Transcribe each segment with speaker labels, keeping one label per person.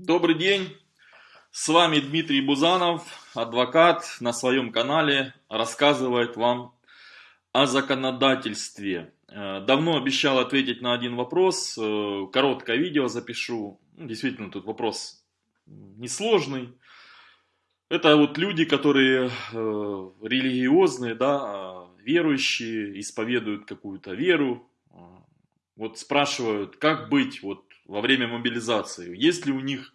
Speaker 1: Добрый день, с вами Дмитрий Бузанов, адвокат на своем канале рассказывает вам о законодательстве. Э, давно обещал ответить на один вопрос, э, короткое видео запишу, ну, действительно тут вопрос несложный. Это вот люди, которые э, религиозные, да, верующие, исповедуют какую-то веру, вот спрашивают, как быть вот во время мобилизации, есть ли у них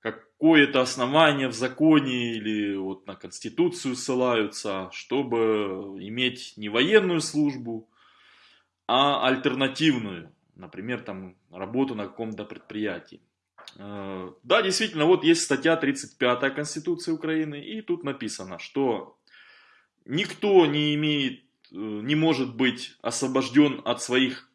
Speaker 1: какое-то основание в законе или вот на Конституцию ссылаются, чтобы иметь не военную службу, а альтернативную, например, там работу на каком-то предприятии. Э, да, действительно, вот есть статья 35 Конституции Украины, и тут написано, что никто не имеет, э, не может быть освобожден от своих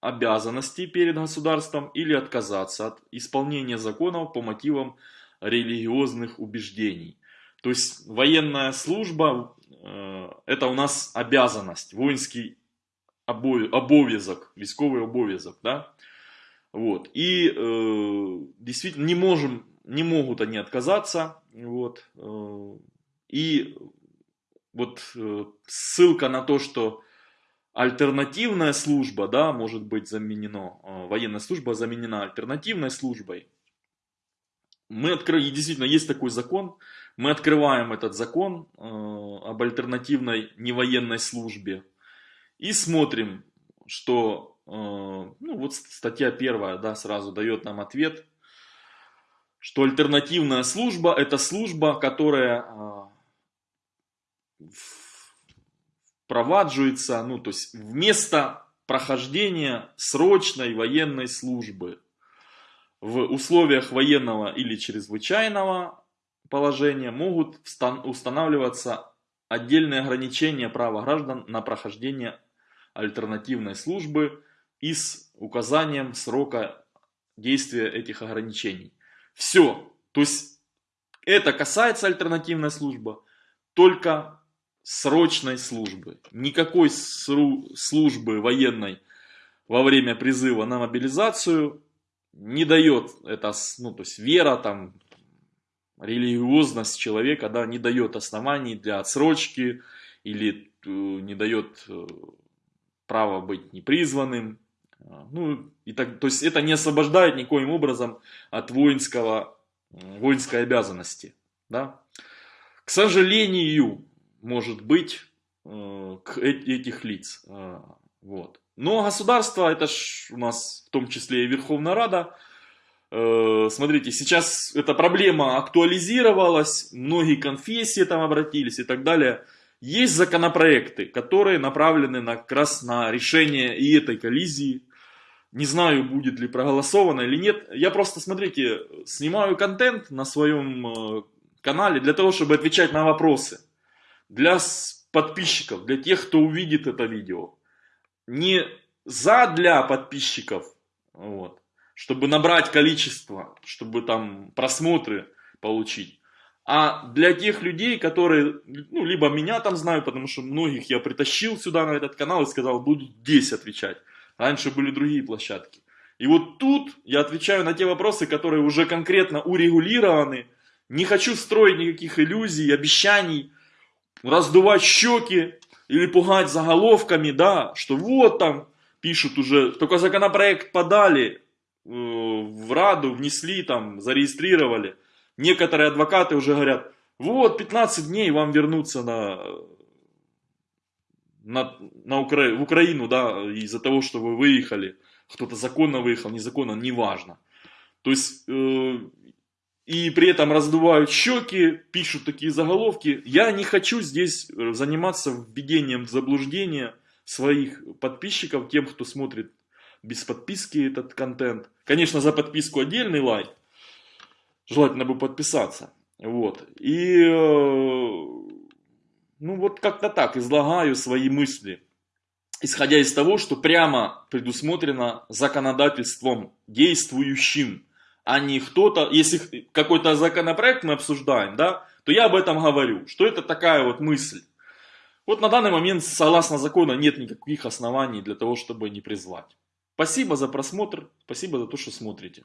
Speaker 1: обязанностей перед государством или отказаться от исполнения законов по мотивам религиозных убеждений. То есть военная служба э, это у нас обязанность, воинский обовязок, військовый обовязок, да? Вот. И э, действительно не можем, не могут они отказаться, вот. Э, и вот э, ссылка на то, что альтернативная служба, да, может быть заменено, э, военная служба заменена альтернативной службой. Мы открыли, действительно, есть такой закон, мы открываем этот закон э, об альтернативной невоенной службе и смотрим, что, э, ну вот статья первая, да, сразу дает нам ответ, что альтернативная служба это служба, которая э, впровадживается, ну то есть вместо прохождения срочной военной службы в условиях военного или чрезвычайного положения могут устанавливаться отдельные ограничения права граждан на прохождение альтернативной службы и с указанием срока действия этих ограничений. Все. То есть это касается альтернативной службы только срочной службы. Никакой службы военной во время призыва на мобилизацию не дает это, ну, то есть вера, там, религиозность человека, да, не дает оснований для отсрочки или э, не дает э, права быть непризванным. А, ну, и так, то есть это не освобождает никоим образом от воинского, воинской обязанности. Да? К сожалению, может быть, э, к этих лиц. А, вот. Но государство, это ж у нас в том числе и Верховная Рада, э, смотрите, сейчас эта проблема актуализировалась, многие конфессии там обратились и так далее. Есть законопроекты, которые направлены на, как раз на решение и этой коллизии. Не знаю, будет ли проголосовано или нет. Я просто, смотрите, снимаю контент на своем э, канале для того, чтобы отвечать на вопросы. Для подписчиков, для тех, кто увидит это видео не за для подписчиков, вот, чтобы набрать количество, чтобы там просмотры получить, а для тех людей, которые, ну, либо меня там знают, потому что многих я притащил сюда на этот канал и сказал, буду здесь отвечать. Раньше были другие площадки. И вот тут я отвечаю на те вопросы, которые уже конкретно урегулированы. Не хочу строить никаких иллюзий, обещаний, раздувать щеки, или пугать заголовками, да, что вот там пишут уже, только законопроект подали, э, в Раду внесли, там, зарегистрировали. Некоторые адвокаты уже говорят, вот 15 дней вам вернуться на, на, на Укра... в Украину, да, из-за того, что вы выехали. Кто-то законно выехал, незаконно, неважно. То есть, э, и при этом раздувают щеки, пишут такие заголовки. Я не хочу здесь э, заниматься введением в заблуждение своих подписчиков, тем, кто смотрит без подписки этот контент. Конечно, за подписку отдельный лайк. Желательно бы подписаться. Вот. И, э, ну вот как-то так, излагаю свои мысли. Исходя из того, что прямо предусмотрено законодательством действующим а не кто-то, если какой-то законопроект мы обсуждаем, да, то я об этом говорю, что это такая вот мысль. Вот на данный момент, согласно закону, нет никаких оснований для того, чтобы не призвать. Спасибо за просмотр, спасибо за то, что смотрите.